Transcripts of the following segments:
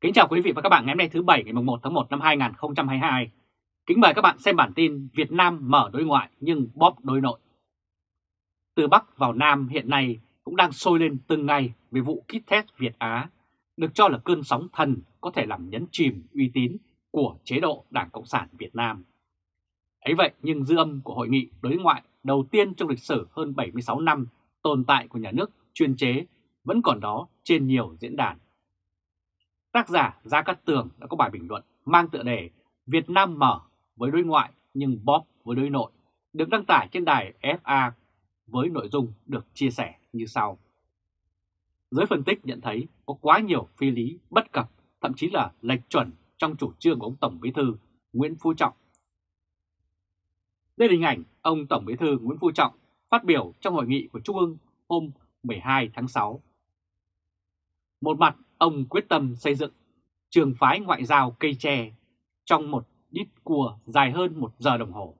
Kính chào quý vị và các bạn ngày hôm nay thứ Bảy ngày 1 tháng 1 năm 2022. Kính mời các bạn xem bản tin Việt Nam mở đối ngoại nhưng bóp đối nội. Từ Bắc vào Nam hiện nay cũng đang sôi lên từng ngày về vụ kit test Việt Á, được cho là cơn sóng thần có thể làm nhấn chìm uy tín của chế độ Đảng Cộng sản Việt Nam. Ấy vậy nhưng dư âm của hội nghị đối ngoại đầu tiên trong lịch sử hơn 76 năm tồn tại của nhà nước chuyên chế vẫn còn đó trên nhiều diễn đàn. Tác giả Gia Cát Tường đã có bài bình luận mang tựa đề Việt Nam mở với đối ngoại nhưng bóp với đối nội, được đăng tải trên đài FA với nội dung được chia sẻ như sau. Giới phân tích nhận thấy có quá nhiều phi lý bất cập, thậm chí là lệch chuẩn trong chủ trương của ông Tổng Bí thư Nguyễn Phú Trọng. Đây là hình ảnh ông Tổng Bí thư Nguyễn Phú Trọng phát biểu trong hội nghị của Trung ương hôm 12 tháng 6. Một mặt, ông quyết tâm xây dựng trường phái ngoại giao cây tre trong một đít cua dài hơn một giờ đồng hồ.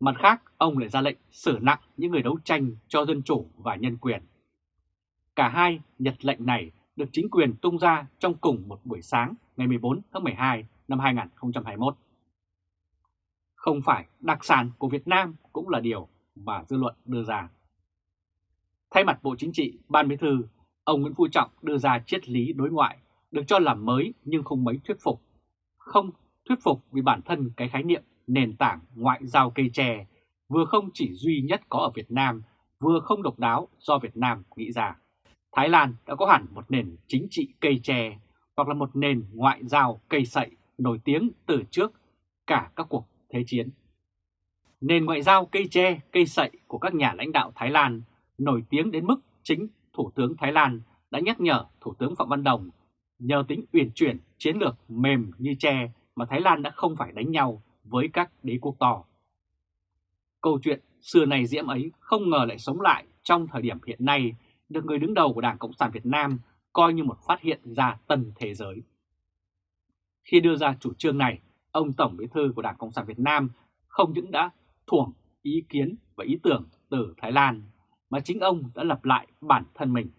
Mặt khác, ông lại ra lệnh xử nặng những người đấu tranh cho dân chủ và nhân quyền. Cả hai nhật lệnh này được chính quyền tung ra trong cùng một buổi sáng ngày 14 tháng 12 năm 2021. Không phải đặc sản của Việt Nam cũng là điều mà dư luận đưa ra. Thay mặt Bộ Chính trị, Ban Bí thư, ông Nguyễn Phú Trọng đưa ra triết lý đối ngoại được cho là mới nhưng không mấy thuyết phục. Không thuyết phục vì bản thân cái khái niệm nền tảng ngoại giao cây tre vừa không chỉ duy nhất có ở Việt Nam, vừa không độc đáo do Việt Nam nghĩ ra. Thái Lan đã có hẳn một nền chính trị cây tre hoặc là một nền ngoại giao cây sậy nổi tiếng từ trước cả các cuộc thế chiến. Nền ngoại giao cây tre, cây sậy của các nhà lãnh đạo Thái Lan nổi tiếng đến mức chính Thủ tướng Thái Lan đã nhắc nhở Thủ tướng Phạm Văn Đồng nhờ tính uyển chuyển chiến lược mềm như tre mà Thái Lan đã không phải đánh nhau với các đế quốc to. Câu chuyện xưa này diễm ấy không ngờ lại sống lại trong thời điểm hiện nay được người đứng đầu của Đảng Cộng sản Việt Nam coi như một phát hiện ra tân thế giới. Khi đưa ra chủ trương này, ông Tổng Bí thư của Đảng Cộng sản Việt Nam không những đã thuồng ý kiến và ý tưởng từ Thái Lan, mà chính ông đã lập lại bản thân mình.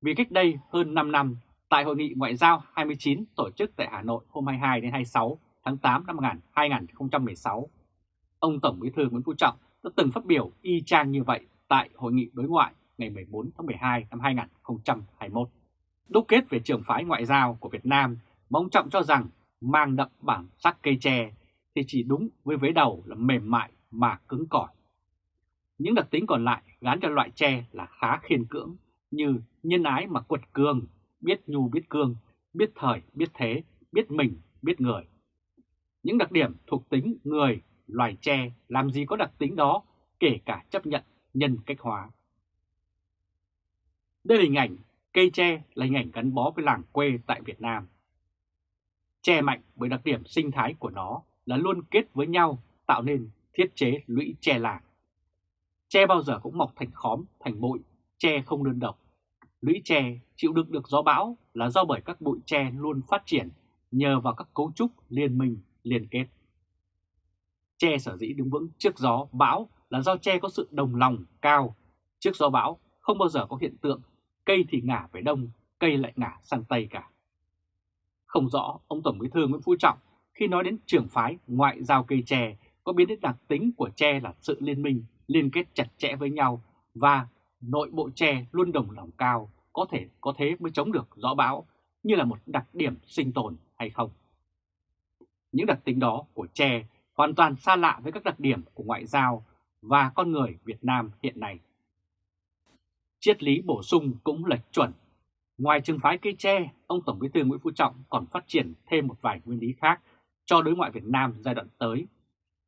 Vì cách đây hơn 5 năm, tại Hội nghị Ngoại giao 29 tổ chức tại Hà Nội hôm 22 đến 26 tháng 8 năm 2016, ông Tổng Bí thư Nguyễn Phú Trọng đã từng phát biểu y chang như vậy tại Hội nghị đối ngoại ngày 14 tháng 12 năm 2021. Đúc kết về trường phái ngoại giao của Việt Nam mà ông Trọng cho rằng mang đậm bản sắc cây tre thì chỉ đúng với vế đầu là mềm mại mà cứng cỏi. Những đặc tính còn lại gắn cho loại tre là khá khiên cưỡng như nhân ái mà quật cường, biết nhu biết cương, biết thời biết thế, biết mình biết người. Những đặc điểm thuộc tính người, loài tre làm gì có đặc tính đó kể cả chấp nhận nhân cách hóa. Đây là hình ảnh cây tre là hình ảnh gắn bó với làng quê tại Việt Nam. Tre mạnh bởi đặc điểm sinh thái của nó là luôn kết với nhau tạo nên thiết chế lũy tre làng. Tre bao giờ cũng mọc thành khóm, thành bụi, tre không đơn độc. Lũy tre chịu đựng được gió bão là do bởi các bụi tre luôn phát triển nhờ vào các cấu trúc liên minh, liên kết. Tre sở dĩ đứng vững trước gió bão là do tre có sự đồng lòng cao. Trước gió bão không bao giờ có hiện tượng cây thì ngả về đông, cây lại ngả sang tây cả. Không rõ ông Tổng Bí thư Nguyễn Phú Trọng khi nói đến trường phái ngoại giao cây tre có biến đến đặc tính của tre là sự liên minh, liên kết chặt chẽ với nhau và nội bộ tre luôn đồng lòng cao, có thể có thế mới chống được gió bão như là một đặc điểm sinh tồn hay không. Những đặc tính đó của tre hoàn toàn xa lạ với các đặc điểm của ngoại giao và con người Việt Nam hiện nay. Triết lý bổ sung cũng lệch chuẩn. Ngoài trường phái cây tre, ông Tổng Bí thư Nguyễn Phú Trọng còn phát triển thêm một vài nguyên lý khác cho đối ngoại Việt Nam giai đoạn tới,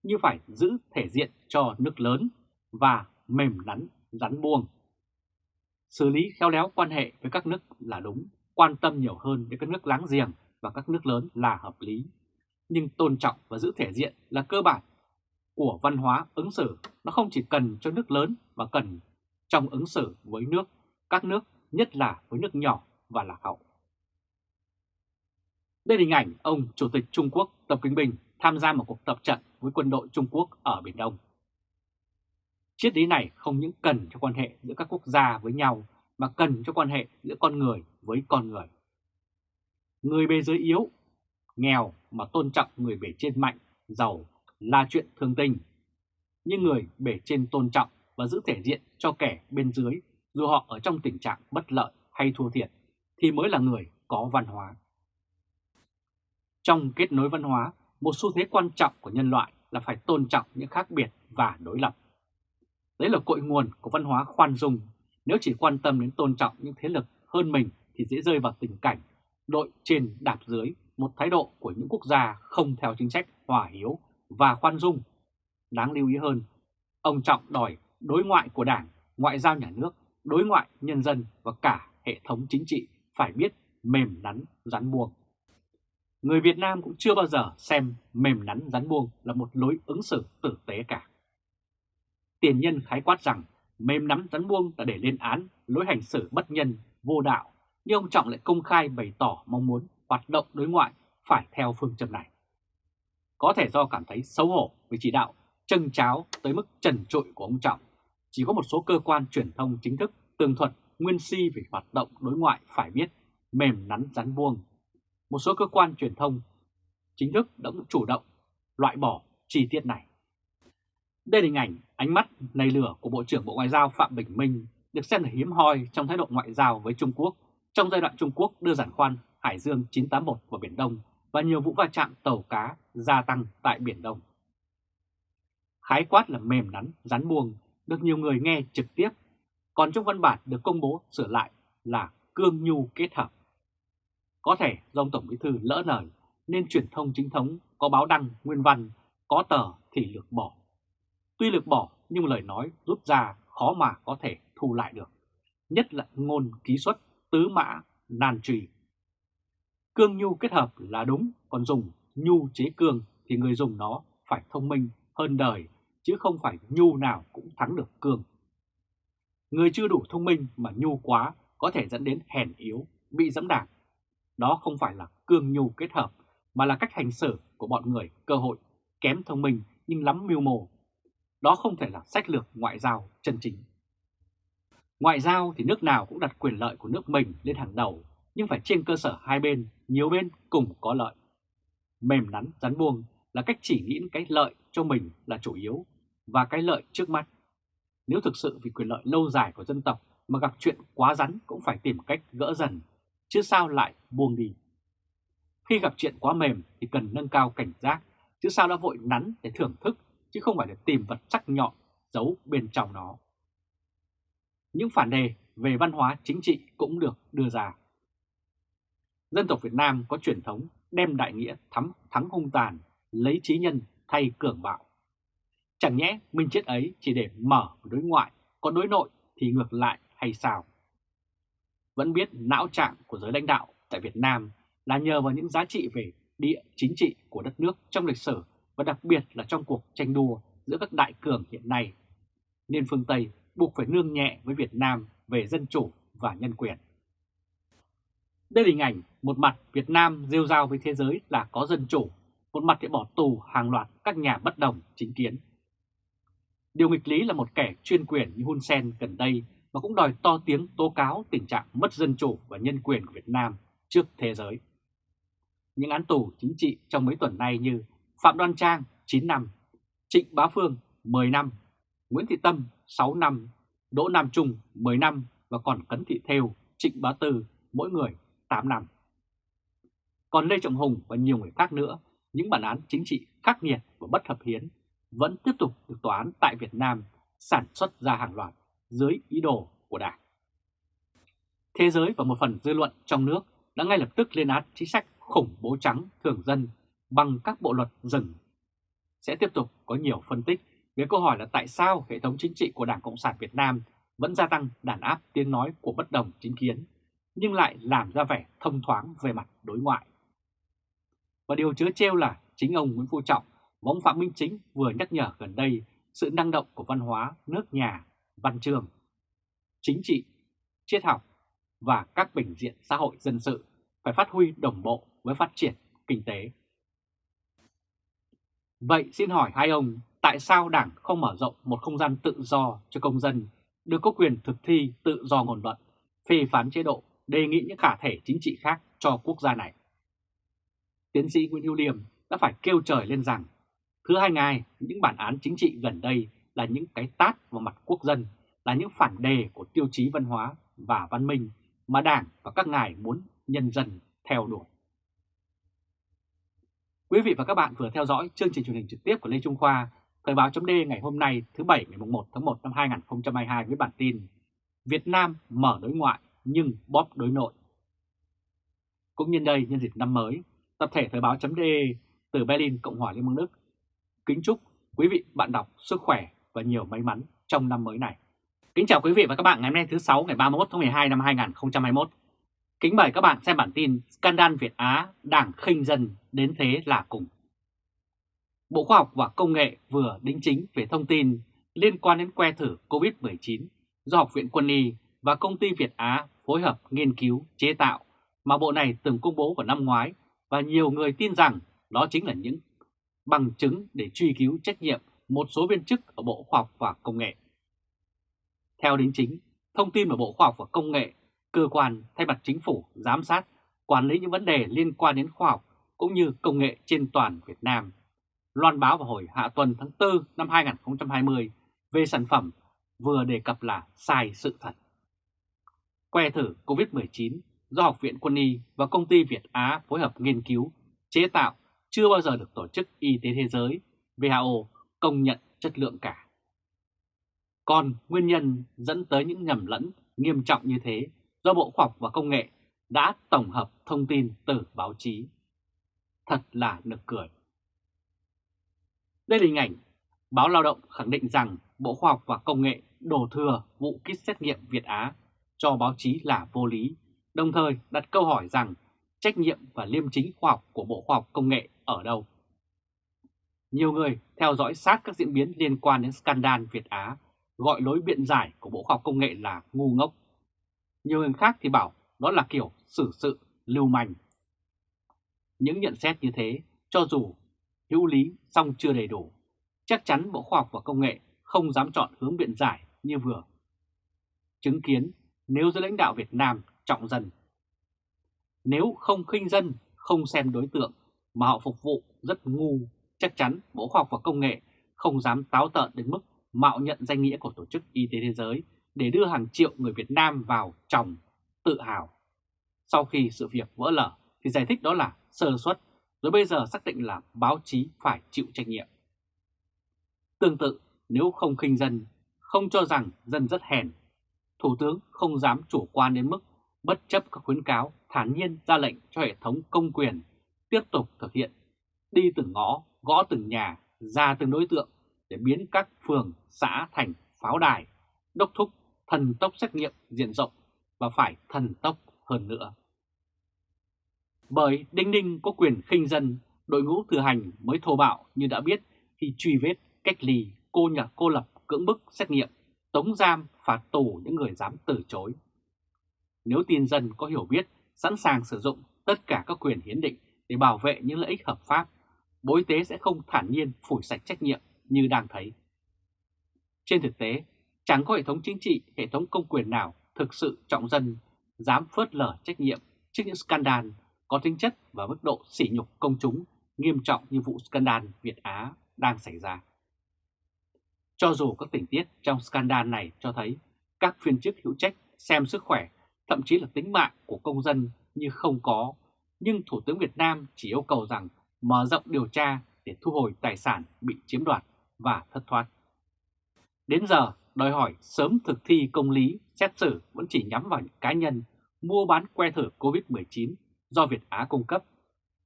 như phải giữ thể diện cho nước lớn và mềm nắn rắn buông. Xử lý khéo léo quan hệ với các nước là đúng, quan tâm nhiều hơn với các nước láng giềng và các nước lớn là hợp lý. Nhưng tôn trọng và giữ thể diện là cơ bản của văn hóa ứng xử, nó không chỉ cần cho nước lớn mà cần trong ứng xử với nước, các nước, nhất là với nước nhỏ và lạc hậu. Đây là hình ảnh ông Chủ tịch Trung Quốc Tập Kinh Bình tham gia một cuộc tập trận với quân đội Trung Quốc ở Biển Đông. Triết lý này không những cần cho quan hệ giữa các quốc gia với nhau mà cần cho quan hệ giữa con người với con người. người bề dưới yếu, nghèo mà tôn trọng người bề trên mạnh, giàu là chuyện thường tình. Nhưng người bề trên tôn trọng và giữ thể diện cho kẻ bên dưới dù họ ở trong tình trạng bất lợi hay thua thiệt thì mới là người có văn hóa. Trong kết nối văn hóa, một xu thế quan trọng của nhân loại là phải tôn trọng những khác biệt và đối lập. Đấy là cội nguồn của văn hóa khoan dung. Nếu chỉ quan tâm đến tôn trọng những thế lực hơn mình thì dễ rơi vào tình cảnh đội trên đạp dưới một thái độ của những quốc gia không theo chính sách hòa hiếu và khoan dung. Đáng lưu ý hơn, ông Trọng đòi đối ngoại của Đảng, ngoại giao nhà nước, đối ngoại nhân dân và cả hệ thống chính trị phải biết mềm nắn rắn buông. Người Việt Nam cũng chưa bao giờ xem mềm nắn rắn buông là một lối ứng xử tử tế cả. Tiền nhân khái quát rằng mềm nắm rắn buông là để lên án lối hành xử bất nhân, vô đạo, nhưng ông Trọng lại công khai bày tỏ mong muốn hoạt động đối ngoại phải theo phương châm này. Có thể do cảm thấy xấu hổ với chỉ đạo chân cháo tới mức trần trụi của ông Trọng, chỉ có một số cơ quan truyền thông chính thức tường thuật nguyên si về hoạt động đối ngoại phải biết mềm nắn rắn buông. Một số cơ quan truyền thông chính thức đã chủ động loại bỏ chi tiết này. Đây là hình ảnh ánh mắt nầy lửa của Bộ trưởng Bộ Ngoại giao Phạm Bình Minh được xem là hiếm hoi trong thái độ ngoại giao với Trung Quốc trong giai đoạn Trung Quốc đưa giản khoan Hải Dương 981 vào Biển Đông và nhiều vụ va chạm tàu cá gia tăng tại Biển Đông. Khái quát là mềm nắn, rắn buông được nhiều người nghe trực tiếp, còn trong văn bản được công bố sửa lại là cương nhu kết hợp. Có thể do ông Tổng Bí Thư lỡ lời nên truyền thông chính thống có báo đăng nguyên văn, có tờ thì lược bỏ. Tuy lược bỏ nhưng lời nói rút ra khó mà có thể thu lại được, nhất là ngôn ký xuất tứ mã nan trì. Cương nhu kết hợp là đúng, còn dùng nhu chế cương thì người dùng nó phải thông minh hơn đời, chứ không phải nhu nào cũng thắng được cương. Người chưa đủ thông minh mà nhu quá có thể dẫn đến hèn yếu, bị dẫm đạp. Đó không phải là cương nhu kết hợp, mà là cách hành xử của bọn người cơ hội, kém thông minh nhưng lắm mưu mô. Đó không thể là sách lược ngoại giao chân chính. Ngoại giao thì nước nào cũng đặt quyền lợi của nước mình lên hàng đầu, nhưng phải trên cơ sở hai bên, nhiều bên cùng có lợi. Mềm nắn, rắn buông là cách chỉ nghĩ cái lợi cho mình là chủ yếu và cái lợi trước mắt. Nếu thực sự vì quyền lợi lâu dài của dân tộc mà gặp chuyện quá rắn cũng phải tìm cách gỡ dần, chứ sao lại buông đi. Khi gặp chuyện quá mềm thì cần nâng cao cảnh giác, chứ sao đã vội nắn để thưởng thức, chứ không phải để tìm vật sắc nhọn giấu bên trong nó những phản đề về văn hóa chính trị cũng được đưa ra. Dân tộc Việt Nam có truyền thống đem đại nghĩa thắm thắng hung tàn, lấy trí nhân thay cường bạo. Chẳng nhẽ minh chết ấy chỉ để mở đối ngoại, còn đối nội thì ngược lại hay sao? Vẫn biết não trạng của giới lãnh đạo tại Việt Nam là nhờ vào những giá trị về địa chính trị của đất nước trong lịch sử và đặc biệt là trong cuộc tranh đua giữa các đại cường hiện nay. Nên phương Tây buộc phải nương nhẹ với Việt Nam về dân chủ và nhân quyền. Đây là hình ảnh một mặt Việt Nam rêu rao với thế giới là có dân chủ, một mặt thì bỏ tù hàng loạt các nhà bất đồng chính kiến. Điều nghịch lý là một kẻ chuyên quyền như Hun Sen gần đây mà cũng đòi to tiếng tố cáo tình trạng mất dân chủ và nhân quyền của Việt Nam trước thế giới. Những án tù chính trị trong mấy tuần nay như Phạm Đoan Trang 9 năm, Trịnh Bá Phương 10 năm, Nguyễn Thị Tâm 6 năm, Đỗ Nam Trung 10 năm và còn Cấn Thị Thêu, Trịnh Bá Tư mỗi người 8 năm. Còn Lê Trọng Hùng và nhiều người khác nữa, những bản án chính trị khắc nghiệt và bất hợp hiến vẫn tiếp tục được tòa án tại Việt Nam sản xuất ra hàng loạt dưới ý đồ của Đảng. Thế giới và một phần dư luận trong nước đã ngay lập tức lên án chính sách khủng bố trắng thường dân bằng các bộ luật rừng. Sẽ tiếp tục có nhiều phân tích về câu hỏi là tại sao hệ thống chính trị của Đảng Cộng sản Việt Nam vẫn gia tăng đàn áp tiếng nói của bất đồng chính kiến, nhưng lại làm ra vẻ thông thoáng về mặt đối ngoại. Và điều chứa trêu là chính ông Nguyễn Phú Trọng và ông Phạm Minh Chính vừa nhắc nhở gần đây sự năng động của văn hóa nước nhà, văn trường, chính trị, triết học và các bình diện xã hội dân sự phải phát huy đồng bộ với phát triển kinh tế. Vậy xin hỏi hai ông tại sao Đảng không mở rộng một không gian tự do cho công dân được có quyền thực thi tự do ngôn luận, phê phán chế độ, đề nghị những khả thể chính trị khác cho quốc gia này. tiến sĩ Nguyễn Hữu Liêm đã phải kêu trời lên rằng thứ hai ngài, những bản án chính trị gần đây là những cái tát vào mặt quốc dân, là những phản đề của tiêu chí văn hóa và văn minh mà Đảng và các ngài muốn nhân dân theo đuổi. Quý vị và các bạn vừa theo dõi chương trình truyền hình trực tiếp của Lê Trung Khoa, Thời báo chấm ngày hôm nay thứ Bảy ngày 1 tháng 1 năm 2022 với bản tin Việt Nam mở đối ngoại nhưng bóp đối nội. Cũng nhân đây nhân dịp năm mới, tập thể Thời báo chấm từ Berlin, Cộng hòa Liên bang Đức kính chúc quý vị bạn đọc sức khỏe và nhiều may mắn trong năm mới này. Kính chào quý vị và các bạn ngày hôm nay thứ sáu, ngày 31 tháng 12 năm 2021. Kính mời các bạn xem bản tin Scandal Việt Á, Đảng khinh dân đến thế là cùng. Bộ Khoa học và Công nghệ vừa đính chính về thông tin liên quan đến que thử COVID-19 do Học viện Quân y và công ty Việt Á phối hợp nghiên cứu chế tạo mà bộ này từng công bố vào năm ngoái và nhiều người tin rằng đó chính là những bằng chứng để truy cứu trách nhiệm một số viên chức ở Bộ Khoa học và Công nghệ. Theo đính chính, thông tin mà Bộ Khoa học và Công nghệ, cơ quan thay mặt chính phủ giám sát, quản lý những vấn đề liên quan đến khoa học cũng như công nghệ trên toàn Việt Nam. Loan báo vào hồi hạ tuần tháng 4 năm 2020 về sản phẩm vừa đề cập là sai sự thật. Que thử COVID-19 do Học viện Quân y và công ty Việt Á phối hợp nghiên cứu, chế tạo chưa bao giờ được Tổ chức Y tế Thế giới WHO công nhận chất lượng cả. Còn nguyên nhân dẫn tới những nhầm lẫn nghiêm trọng như thế do Bộ Khoa học và Công nghệ đã tổng hợp thông tin từ báo chí. Thật là nực cười. Đây là hình ảnh báo Lao động khẳng định rằng Bộ Khoa học và Công nghệ đổ thừa vụ kit xét nghiệm Việt Á cho báo chí là vô lý, đồng thời đặt câu hỏi rằng trách nhiệm và liêm chính khoa học của Bộ Khoa học Công nghệ ở đâu? Nhiều người theo dõi sát các diễn biến liên quan đến scandal Việt Á gọi lối biện giải của Bộ Khoa học Công nghệ là ngu ngốc. Nhiều người khác thì bảo đó là kiểu xử sự lưu manh. Những nhận xét như thế, cho dù hữu lý song chưa đầy đủ, chắc chắn Bộ Khoa học và Công nghệ không dám chọn hướng biện giải như vừa. Chứng kiến nếu giới lãnh đạo Việt Nam trọng dân. Nếu không khinh dân, không xem đối tượng mà họ phục vụ rất ngu, chắc chắn Bộ Khoa học và Công nghệ không dám táo tợn đến mức mạo nhận danh nghĩa của Tổ chức Y tế Thế giới để đưa hàng triệu người Việt Nam vào tròng tự hào. Sau khi sự việc vỡ lở thì giải thích đó là sơ suất, rồi bây giờ xác định là báo chí phải chịu trách nhiệm. Tương tự, nếu không khinh dân, không cho rằng dân rất hèn, Thủ tướng không dám chủ quan đến mức bất chấp các khuyến cáo thản nhiên ra lệnh cho hệ thống công quyền tiếp tục thực hiện, đi từng ngõ, gõ từng nhà, ra từng đối tượng để biến các phường, xã thành pháo đài, đốc thúc thần tốc xét nghiệm diện rộng và phải thần tốc hơn nữa. Bởi Đinh Ninh có quyền khinh dân, đội ngũ thừa hành mới thô bạo như đã biết khi truy vết, cách ly, cô nhặt cô lập, cưỡng bức, xét nghiệm, tống giam, phạt tù những người dám từ chối. Nếu tin dân có hiểu biết, sẵn sàng sử dụng tất cả các quyền hiến định để bảo vệ những lợi ích hợp pháp, Bộ Y tế sẽ không thản nhiên phủi sạch trách nhiệm như đang thấy. Trên thực tế, chẳng có hệ thống chính trị, hệ thống công quyền nào thực sự trọng dân, dám phớt lờ trách nhiệm trước những scandal có tính chất và mức độ sỉ nhục công chúng nghiêm trọng như vụ scandal Việt Á đang xảy ra. Cho dù các tình tiết trong scandal này cho thấy các phiên chức hữu trách xem sức khỏe, thậm chí là tính mạng của công dân như không có nhưng Thủ tướng Việt Nam chỉ yêu cầu rằng mở rộng điều tra để thu hồi tài sản bị chiếm đoạt và thất thoát. Đến giờ, đòi hỏi sớm thực thi công lý, xét xử vẫn chỉ nhắm vào những cá nhân mua bán que thử COVID-19 do Việt Á cung cấp,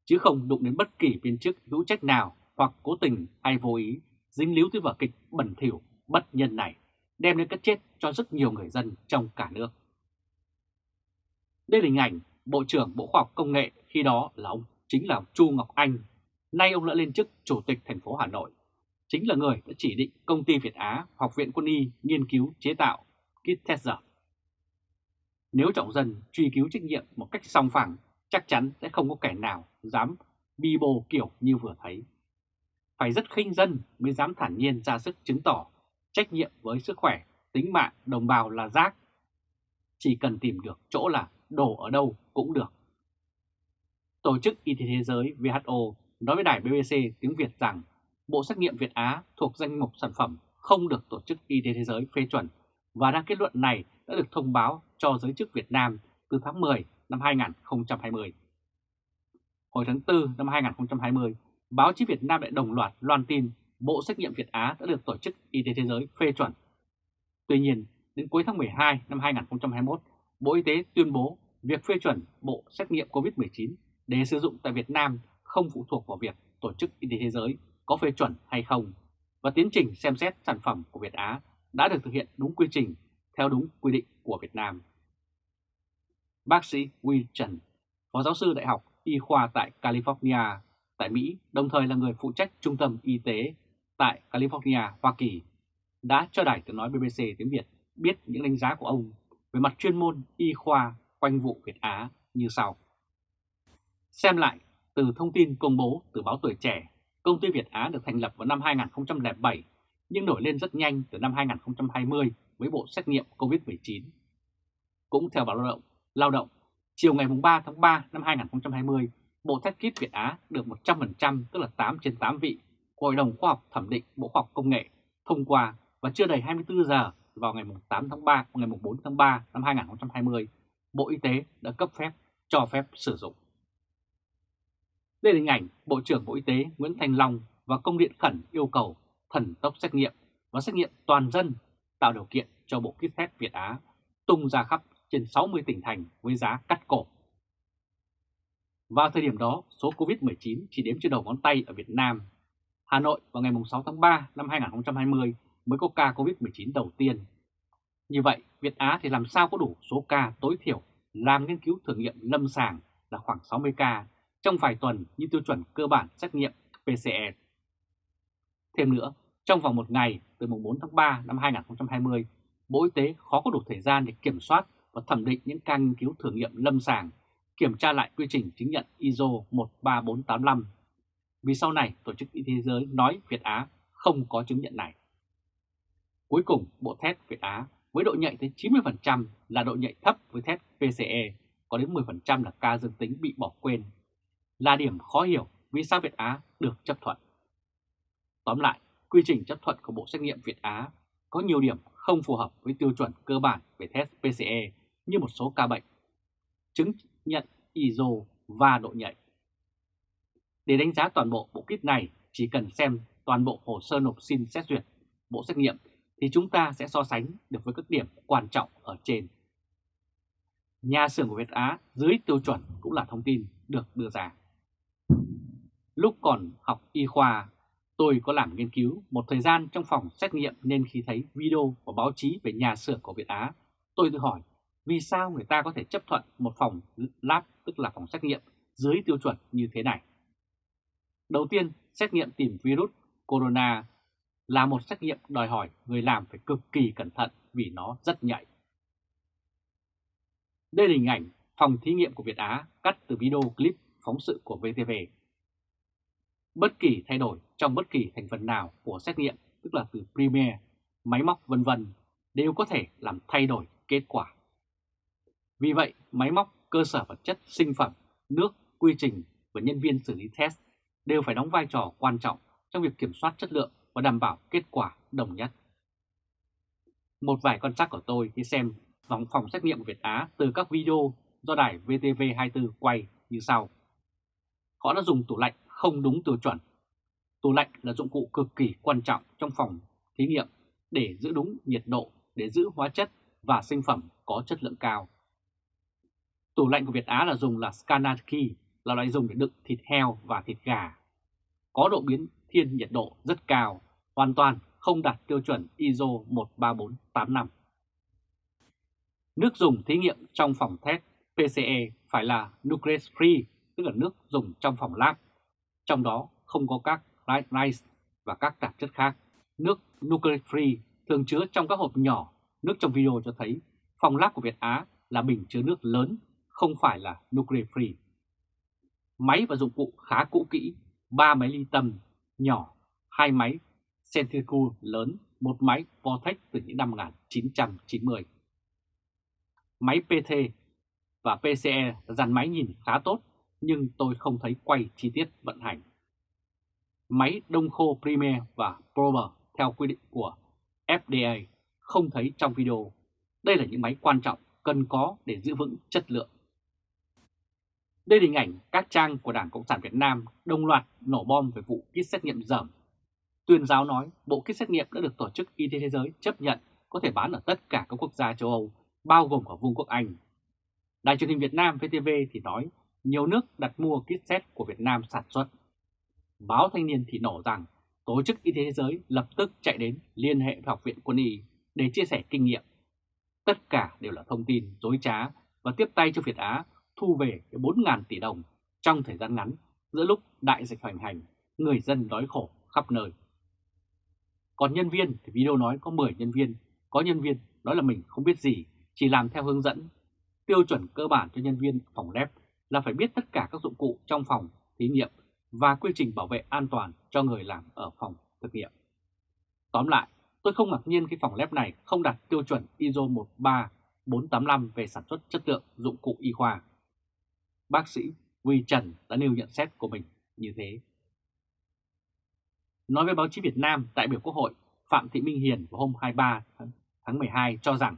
chứ không đụng đến bất kỳ viên chức hữu trách nào hoặc cố tình hay vô ý dính líu tới vở kịch bẩn thỉu bất nhân này, đem đến cái chết cho rất nhiều người dân trong cả nước. Đây là hình ảnh Bộ trưởng Bộ Khoa học Công nghệ khi đó là ông chính là Chu Ngọc Anh, nay ông đã lên chức Chủ tịch thành phố Hà Nội, chính là người đã chỉ định công ty Việt Á, Học viện Quân y nghiên cứu chế tạo kit test giờ. Nếu trọng dân truy cứu trách nhiệm một cách song phẳng, chắc chắn sẽ không có kẻ nào dám bi bô kiểu như vừa thấy. Phải rất khinh dân mới dám thản nhiên ra sức chứng tỏ trách nhiệm với sức khỏe, tính mạng đồng bào là rác. Chỉ cần tìm được chỗ là đổ ở đâu cũng được. Tổ chức Y tế Thế giới WHO nói với đài BBC tiếng Việt rằng bộ xét nghiệm Việt Á thuộc danh mục sản phẩm không được Tổ chức Y tế Thế giới phê chuẩn và ra kết luận này đã được thông báo cho giới chức Việt Nam từ tháng 10 năm 2020. Hồi tháng 4 năm 2020, báo chí Việt Nam đã đồng loạt loan tin bộ xét nghiệm Việt Á đã được Tổ chức Y tế Thế giới phê chuẩn. Tuy nhiên, đến cuối tháng 12 năm 2021, Bộ Y tế tuyên bố việc phê chuẩn bộ xét nghiệm COVID-19 để sử dụng tại Việt Nam không phụ thuộc vào việc Tổ chức Y tế Thế giới có phê chuẩn hay không, và tiến trình xem xét sản phẩm của Việt Á đã được thực hiện đúng quy trình theo đúng quy định của Việt Nam. Bác sĩ Huy Trần, Phó giáo sư Đại học Y khoa tại California, tại Mỹ, đồng thời là người phụ trách Trung tâm Y tế tại California, Hoa Kỳ, đã cho đài tiếng nói BBC tiếng Việt biết những đánh giá của ông về mặt chuyên môn y khoa quanh vụ Việt Á như sau. Xem lại từ thông tin công bố từ báo Tuổi Trẻ, công ty Việt Á được thành lập vào năm 2007 nhưng nổi lên rất nhanh từ năm 2020 với bộ xét nghiệm COVID-19. Cũng theo báo lao động, lao động, chiều ngày 3 tháng 3 năm 2020, bộ test kit Việt Á được 100% tức là 8 trên 8 vị của Hội đồng Khoa học Thẩm định Bộ Khoa học Công nghệ thông qua và chưa đầy 24 giờ vào ngày 8 tháng 3 ngày 4 tháng 3 năm 2020, Bộ Y tế đã cấp phép cho phép sử dụng. Đây là hình ảnh Bộ trưởng Bộ Y tế Nguyễn Thành Long và công điện khẩn yêu cầu thần tốc xét nghiệm và xét nghiệm toàn dân tạo điều kiện cho bộ kit test Việt Á tung ra khắp trên 60 tỉnh thành với giá cắt cổ. Vào thời điểm đó, số COVID-19 chỉ đếm trên đầu ngón tay ở Việt Nam. Hà Nội vào ngày 6 tháng 3 năm 2020 mới có ca COVID-19 đầu tiên. Như vậy, Việt Á thì làm sao có đủ số ca tối thiểu làm nghiên cứu thử nghiệm lâm sàng là khoảng 60 ca trong vài tuần như tiêu chuẩn cơ bản xét nghiệm PCR. Thêm nữa, trong vòng một ngày từ mùng 4 tháng 3 năm 2020, Bộ Y tế khó có đủ thời gian để kiểm soát và thẩm định những ca nghiên cứu thử nghiệm lâm sàng, kiểm tra lại quy trình chứng nhận ISO 13485. Vì sau này Tổ chức Y tế Thế giới nói Việt Á không có chứng nhận này. Cuối cùng, bộ test Việt Á với độ nhạy tới 90% là độ nhạy thấp với test PCE, có đến 10% là ca dương tính bị bỏ quên, là điểm khó hiểu vì sao Việt Á được chấp thuận. Tóm lại, quy trình chấp thuận của Bộ Xét nghiệm Việt Á có nhiều điểm không phù hợp với tiêu chuẩn cơ bản về test PCE như một số ca bệnh, chứng nhận ISO và độ nhạy. Để đánh giá toàn bộ bộ kit này, chỉ cần xem toàn bộ hồ sơ nộp xin xét duyệt bộ xét nghiệm thì chúng ta sẽ so sánh được với các điểm quan trọng ở trên. Nhà xưởng của Việt Á dưới tiêu chuẩn cũng là thông tin được đưa ra. Lúc còn học y khoa, tôi có làm nghiên cứu một thời gian trong phòng xét nghiệm nên khi thấy video và báo chí về nhà xưởng của Việt Á, tôi tự hỏi vì sao người ta có thể chấp thuận một phòng lab tức là phòng xét nghiệm dưới tiêu chuẩn như thế này. Đầu tiên, xét nghiệm tìm virus corona là một xét nghiệm đòi hỏi người làm phải cực kỳ cẩn thận vì nó rất nhạy. Đây là hình ảnh phòng thí nghiệm của Việt Á cắt từ video clip phóng sự của VTV. Bất kỳ thay đổi trong bất kỳ thành phần nào của xét nghiệm, tức là từ primer máy móc vân vân đều có thể làm thay đổi kết quả. Vì vậy, máy móc, cơ sở vật chất, sinh phẩm, nước, quy trình và nhân viên xử lý test đều phải đóng vai trò quan trọng trong việc kiểm soát chất lượng và đảm bảo kết quả đồng nhất. Một vài con sát của tôi khi xem vòng phòng xét nghiệm Việt Á từ các video do đài VTV24 quay như sau. Họ đã dùng tủ lạnh không đúng tiêu chuẩn. Tủ lạnh là dụng cụ cực kỳ quan trọng trong phòng thí nghiệm để giữ đúng nhiệt độ, để giữ hóa chất và sinh phẩm có chất lượng cao. Tủ lạnh của Việt Á là dùng là Skanaki, là loại dùng để đựng thịt heo và thịt gà. Có độ biến thiên nhiệt độ rất cao, hoàn toàn không đạt tiêu chuẩn ISO 13485. Nước dùng thí nghiệm trong phòng test PCE phải là nucleus free, tức là nước dùng trong phòng lab. Trong đó không có các rice và các tạp chất khác. Nước nuclear free thường chứa trong các hộp nhỏ. Nước trong video cho thấy phòng lab của Việt Á là bình chứa nước lớn, không phải là nuclear free. Máy và dụng cụ khá cũ kỹ, 3 máy ly tâm nhỏ, hai máy centrifuge lớn, một máy Vortex từ những năm 1990. Máy PT và PCE dàn máy nhìn khá tốt, nhưng tôi không thấy quay chi tiết vận hành. Máy đông khô Premier và Prober theo quy định của FDA không thấy trong video. Đây là những máy quan trọng cần có để giữ vững chất lượng. Đây là hình ảnh các trang của Đảng Cộng sản Việt Nam đồng loạt nổ bom về vụ kit xét nghiệm dởm. Tuyên giáo nói bộ kit xét nghiệm đã được Tổ chức Y tế Thế giới chấp nhận có thể bán ở tất cả các quốc gia châu Âu, bao gồm cả Vương quốc Anh. Đài truyền hình Việt Nam VTV thì nói nhiều nước đặt mua kit xét của Việt Nam sản xuất. Báo Thanh niên thì nổ rằng Tổ chức Y tế Thế giới lập tức chạy đến liên hệ với Học viện Quân y để chia sẻ kinh nghiệm. Tất cả đều là thông tin dối trá và tiếp tay cho Việt Á thu về 4.000 tỷ đồng trong thời gian ngắn giữa lúc đại dịch hoành hành, người dân đói khổ khắp nơi. Còn nhân viên thì video nói có 10 nhân viên, có nhân viên nói là mình không biết gì, chỉ làm theo hướng dẫn. Tiêu chuẩn cơ bản cho nhân viên phòng lab là phải biết tất cả các dụng cụ trong phòng thí nghiệm và quy trình bảo vệ an toàn cho người làm ở phòng thực nghiệm. Tóm lại, tôi không ngạc nhiên khi phòng lab này không đạt tiêu chuẩn ISO 13485 về sản xuất chất lượng dụng cụ y khoa. Bác sĩ Huy Trần đã nêu nhận xét của mình như thế. Nói với báo chí Việt Nam, đại biểu Quốc hội Phạm Thị Minh Hiền vào hôm 23 tháng 12 cho rằng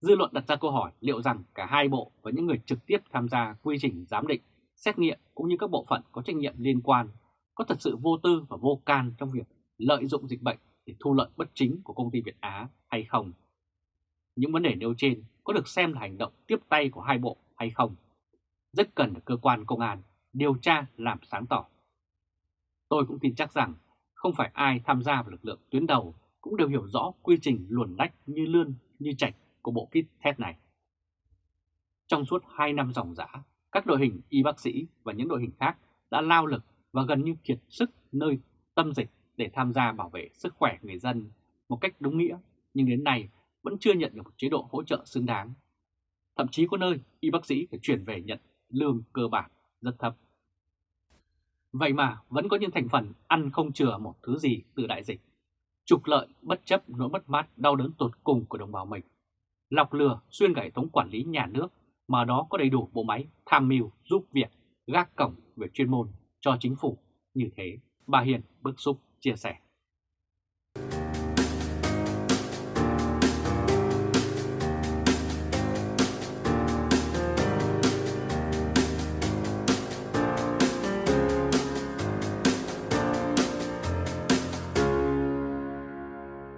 dư luận đặt ra câu hỏi liệu rằng cả hai bộ và những người trực tiếp tham gia quy trình giám định, xét nghiệm cũng như các bộ phận có trách nhiệm liên quan có thật sự vô tư và vô can trong việc lợi dụng dịch bệnh để thu lợi bất chính của công ty Việt Á hay không. Những vấn đề nêu trên có được xem là hành động tiếp tay của hai bộ hay không? Rất cần được cơ quan công an điều tra làm sáng tỏ. Tôi cũng tin chắc rằng không phải ai tham gia vào lực lượng tuyến đầu cũng đều hiểu rõ quy trình luồn lách như lươn như chạch của bộ kit test này. Trong suốt 2 năm dòng dã, các đội hình y bác sĩ và những đội hình khác đã lao lực và gần như kiệt sức nơi tâm dịch để tham gia bảo vệ sức khỏe người dân một cách đúng nghĩa, nhưng đến nay vẫn chưa nhận được một chế độ hỗ trợ xứng đáng. Thậm chí có nơi y bác sĩ phải chuyển về nhận lương cơ bản rất thấp. Vậy mà vẫn có những thành phần ăn không chừa một thứ gì từ đại dịch, trục lợi bất chấp nỗi mất mát đau đớn tột cùng của đồng bào mình, lọc lừa xuyên cả hệ thống quản lý nhà nước mà đó có đầy đủ bộ máy tham mưu giúp việc gác cổng về chuyên môn cho chính phủ. Như thế, bà Hiền bức xúc chia sẻ.